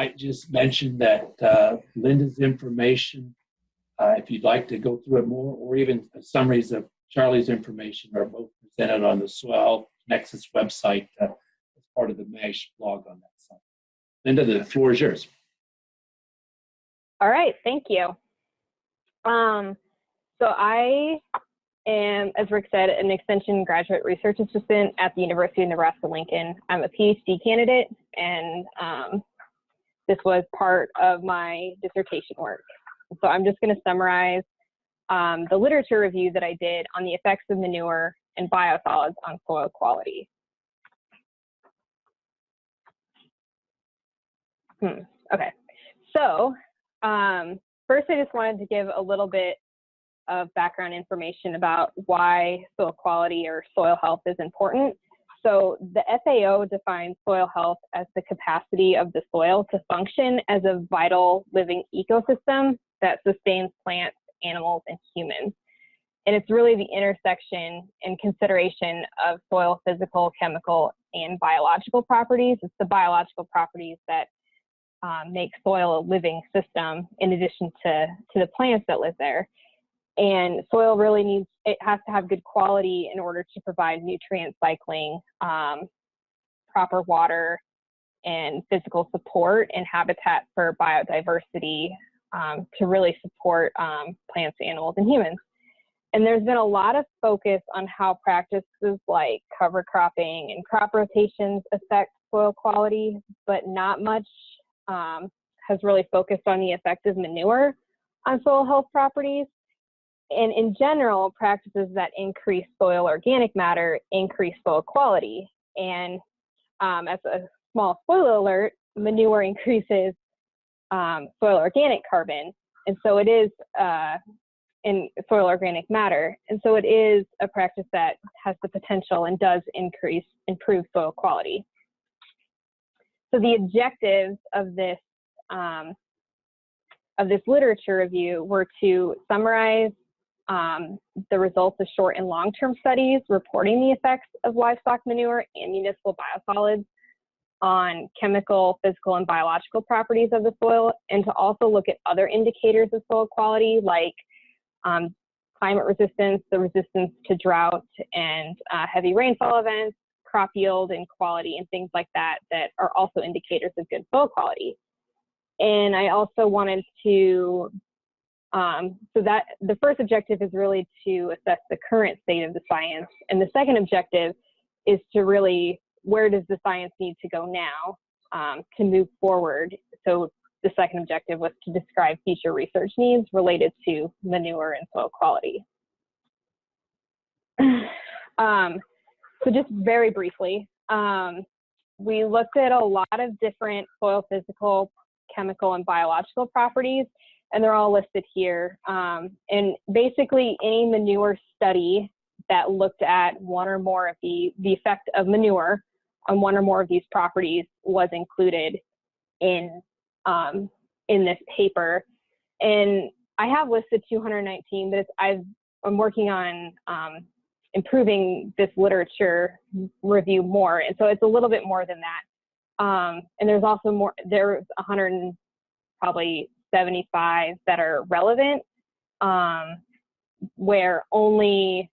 might just mention that uh, Linda's information, uh, if you'd like to go through it more, or even summaries of Charlie's information are both presented on the Swell Nexus website uh, as part of the MASH blog on that site. Linda, the floor is yours. All right, thank you. Um, so I am, as Rick said, an extension graduate research assistant at the University of Nebraska-Lincoln. I'm a PhD candidate, and um, this was part of my dissertation work. So I'm just going to summarize um, the literature review that I did on the effects of manure and biosolids on soil quality. Hmm. Okay, so um, first I just wanted to give a little bit of background information about why soil quality or soil health is important. So the FAO defines soil health as the capacity of the soil to function as a vital living ecosystem that sustains plants, animals, and humans. And it's really the intersection and consideration of soil physical, chemical, and biological properties. It's the biological properties that um, make soil a living system in addition to, to the plants that live there. And soil really needs, it has to have good quality in order to provide nutrient cycling, um, proper water, and physical support and habitat for biodiversity um, to really support um, plants, animals, and humans. And there's been a lot of focus on how practices like cover cropping and crop rotations affect soil quality, but not much um, has really focused on the effect of manure on soil health properties. And in general, practices that increase soil organic matter increase soil quality. And um, as a small spoiler alert, manure increases um, soil organic carbon. And so it is uh, in soil organic matter. And so it is a practice that has the potential and does increase, improve soil quality. So the objectives of this um, of this literature review were to summarize um, the results of short and long-term studies reporting the effects of livestock manure and municipal biosolids on chemical, physical, and biological properties of the soil, and to also look at other indicators of soil quality like um, climate resistance, the resistance to drought and uh, heavy rainfall events, crop yield and quality, and things like that that are also indicators of good soil quality. And I also wanted to, um, so that the first objective is really to assess the current state of the science. And the second objective is to really, where does the science need to go now um, to move forward? So the second objective was to describe future research needs related to manure and soil quality. um, so just very briefly, um, we looked at a lot of different soil physical, chemical, and biological properties, and they're all listed here. Um, and basically, any manure study that looked at one or more of the, the effect of manure on one or more of these properties was included in um, in this paper. And I have listed 219, but I've, I'm working on um, improving this literature review more. And so it's a little bit more than that. Um, and there's also more, there's 100 probably 75 that are relevant, um, where only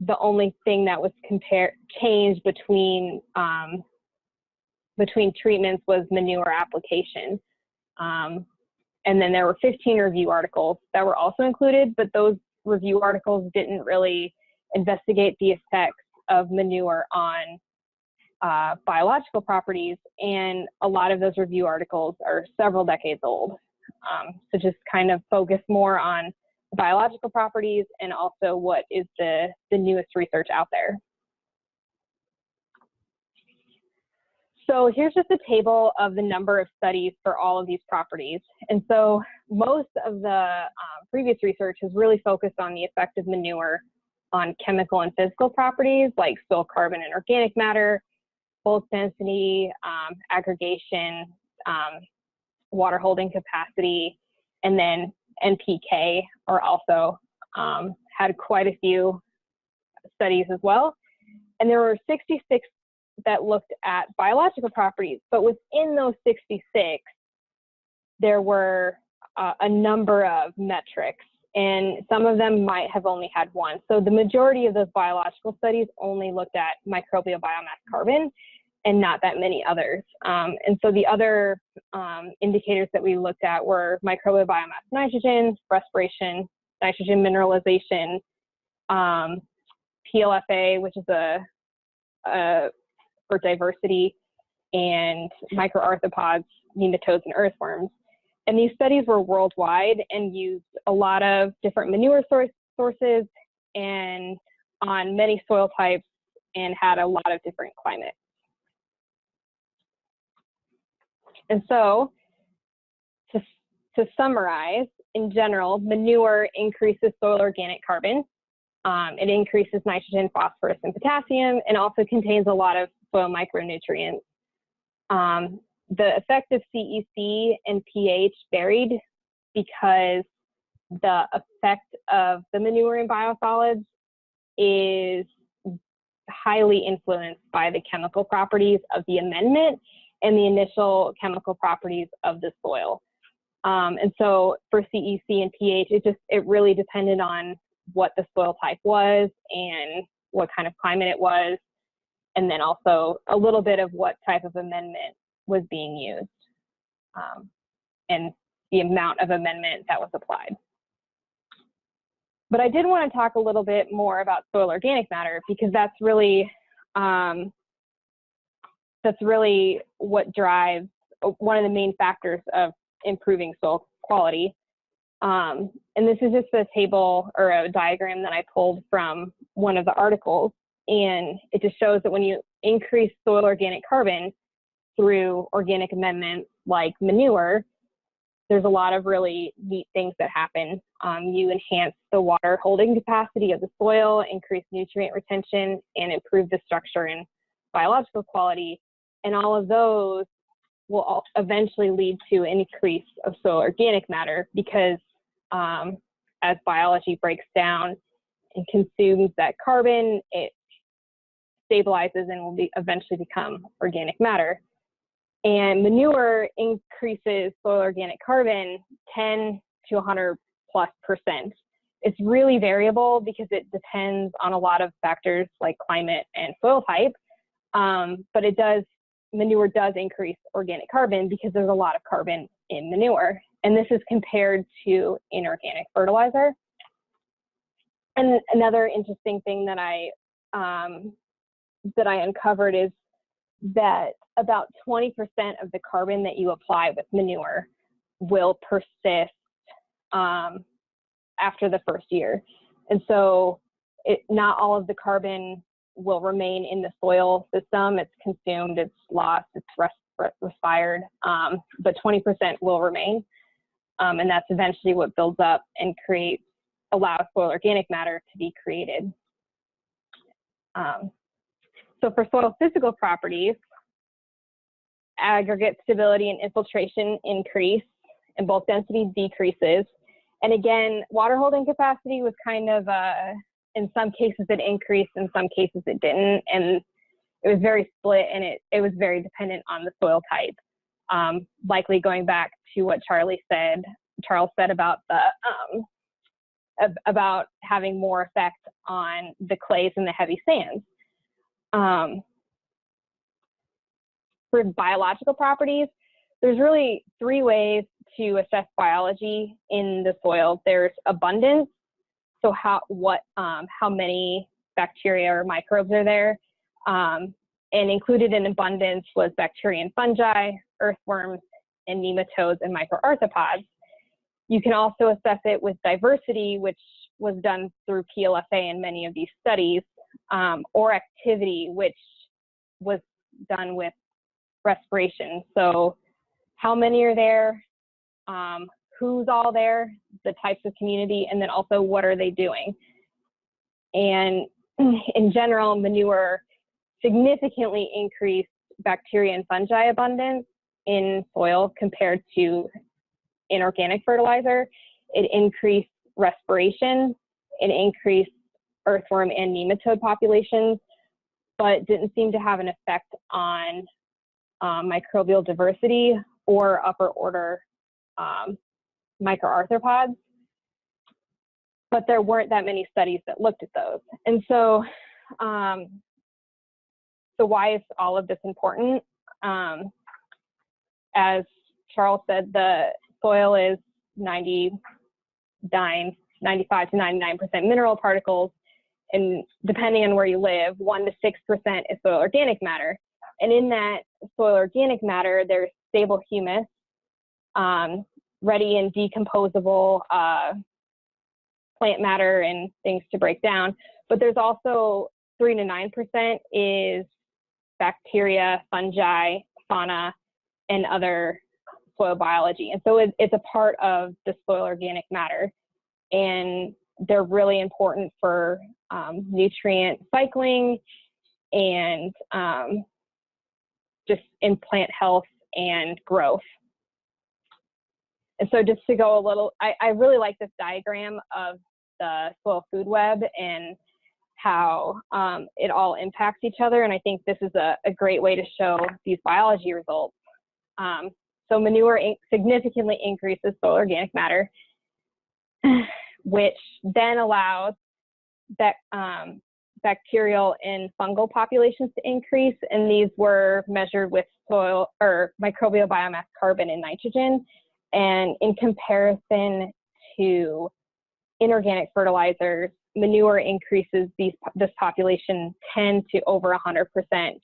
the only thing that was compared changed between um, between treatments was manure application. Um, and then there were 15 review articles that were also included, but those review articles didn't really investigate the effects of manure on uh, biological properties. And a lot of those review articles are several decades old. Um, so just kind of focus more on biological properties and also what is the, the newest research out there. So here's just a table of the number of studies for all of these properties. And so most of the uh, previous research has really focused on the effect of manure on chemical and physical properties like soil carbon and organic matter, bulk density, um, aggregation, um, water holding capacity, and then NPK are also um, had quite a few studies as well. And there were 66 that looked at biological properties, but within those 66, there were uh, a number of metrics, and some of them might have only had one. So the majority of those biological studies only looked at microbial biomass carbon and not that many others. Um, and so the other um, indicators that we looked at were microbial biomass nitrogen, respiration, nitrogen mineralization, um, PLFA, which is a, a for diversity, and microarthropods, nematodes, and earthworms. And these studies were worldwide and used a lot of different manure source, sources and on many soil types and had a lot of different climates. And so, to, to summarize, in general, manure increases soil organic carbon. Um, it increases nitrogen, phosphorus, and potassium, and also contains a lot of soil micronutrients. Um, the effect of CEC and pH varied because the effect of the manure in biosolids is highly influenced by the chemical properties of the amendment and the initial chemical properties of the soil. Um, and so for CEC and pH, it just, it really depended on what the soil type was and what kind of climate it was, and then also a little bit of what type of amendment was being used um, and the amount of amendment that was applied. But I did want to talk a little bit more about soil organic matter because that's really um, that's really what drives uh, one of the main factors of improving soil quality. Um, and this is just a table or a diagram that I pulled from one of the articles. And it just shows that when you increase soil organic carbon through organic amendments like manure, there's a lot of really neat things that happen. Um, you enhance the water holding capacity of the soil, increase nutrient retention, and improve the structure and biological quality and all of those will eventually lead to an increase of soil organic matter because um, as biology breaks down and consumes that carbon, it stabilizes and will be eventually become organic matter. And manure increases soil organic carbon 10 to 100 plus percent. It's really variable because it depends on a lot of factors like climate and soil type, um, but it does manure does increase organic carbon because there's a lot of carbon in manure. And this is compared to inorganic fertilizer. And another interesting thing that I um, that I uncovered is that about 20% of the carbon that you apply with manure will persist um, after the first year. And so it, not all of the carbon will remain in the soil system. It's consumed, it's lost, it's respired, um, but 20% will remain. Um, and that's eventually what builds up and creates, allows soil organic matter to be created. Um, so for soil physical properties, aggregate stability and infiltration increase and bulk density decreases. And again, water holding capacity was kind of a, in some cases it increased, in some cases it didn't, and it was very split and it, it was very dependent on the soil type. Um, likely going back to what Charlie said, Charles said about the um, about having more effect on the clays and the heavy sands. Um, for biological properties, there's really three ways to assess biology in the soil. There's abundance, so how what um, how many bacteria or microbes are there? Um, and included in abundance was bacteria and fungi, earthworms, and nematodes and microarthropods. You can also assess it with diversity, which was done through PLFA in many of these studies, um, or activity, which was done with respiration. So how many are there? Um, who's all there, the types of community, and then also what are they doing. And in general, manure significantly increased bacteria and fungi abundance in soil compared to inorganic fertilizer. It increased respiration, it increased earthworm and nematode populations, but didn't seem to have an effect on um, microbial diversity or upper order um, microarthropods, but there weren't that many studies that looked at those. And so, um, so why is all of this important? Um, as Charles said, the soil is 99, 95 to 99% mineral particles. And depending on where you live, 1% to 6% is soil organic matter. And in that soil organic matter, there's stable humus, um, ready and decomposable uh, plant matter and things to break down. But there's also 3 to 9% is bacteria, fungi, fauna, and other soil biology. And so it, it's a part of the soil organic matter. And they're really important for um, nutrient cycling and um, just in plant health and growth. And so just to go a little, I, I really like this diagram of the soil food web and how um, it all impacts each other. And I think this is a, a great way to show these biology results. Um, so manure in significantly increases soil organic matter, which then allows that um, bacterial and fungal populations to increase. And these were measured with soil or microbial biomass carbon and nitrogen. And in comparison to inorganic fertilizers, manure increases these, this population 10 to over 100%,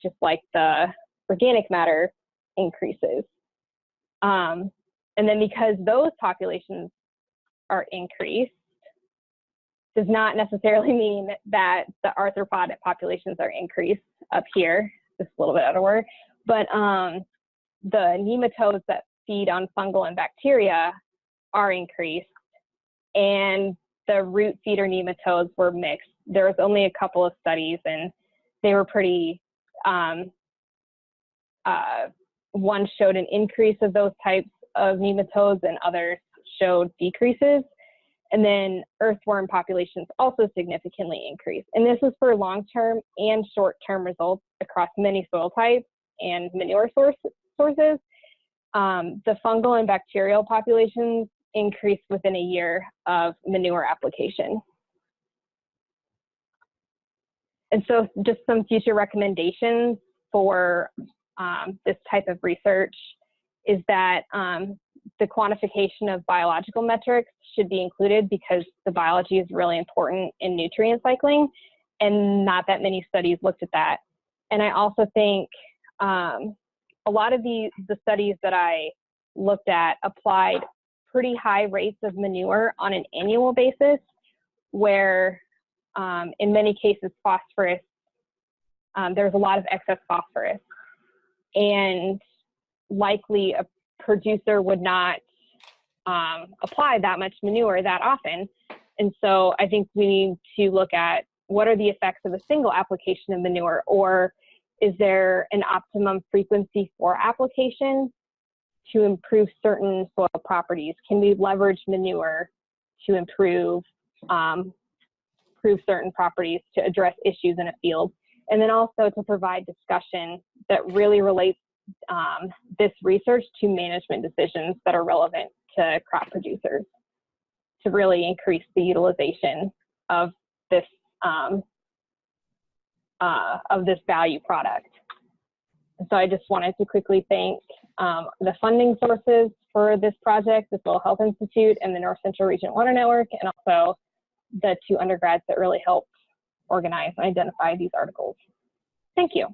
just like the organic matter increases. Um, and then because those populations are increased, does not necessarily mean that the arthropod populations are increased up here, just a little bit out of order, but um, the nematodes that feed on fungal and bacteria are increased and the root feeder nematodes were mixed. There was only a couple of studies and they were pretty, um, uh, one showed an increase of those types of nematodes and others showed decreases. And then earthworm populations also significantly increased. And this is for long-term and short-term results across many soil types and manure source, sources. Um, the fungal and bacterial populations increase within a year of manure application. And so just some future recommendations for um, this type of research is that um, the quantification of biological metrics should be included because the biology is really important in nutrient cycling and not that many studies looked at that. And I also think um, a lot of the, the studies that I looked at applied pretty high rates of manure on an annual basis where um, in many cases phosphorus, um, there's a lot of excess phosphorus and likely a producer would not um, apply that much manure that often. And so I think we need to look at what are the effects of a single application of manure or is there an optimum frequency for application to improve certain soil properties? Can we leverage manure to improve, um, improve certain properties to address issues in a field? And then also to provide discussion that really relates um, this research to management decisions that are relevant to crop producers to really increase the utilization of this um, uh, of this value product. So I just wanted to quickly thank um, the funding sources for this project, the Soil Health Institute and the North Central Region Water Network, and also the two undergrads that really helped organize and identify these articles. Thank you.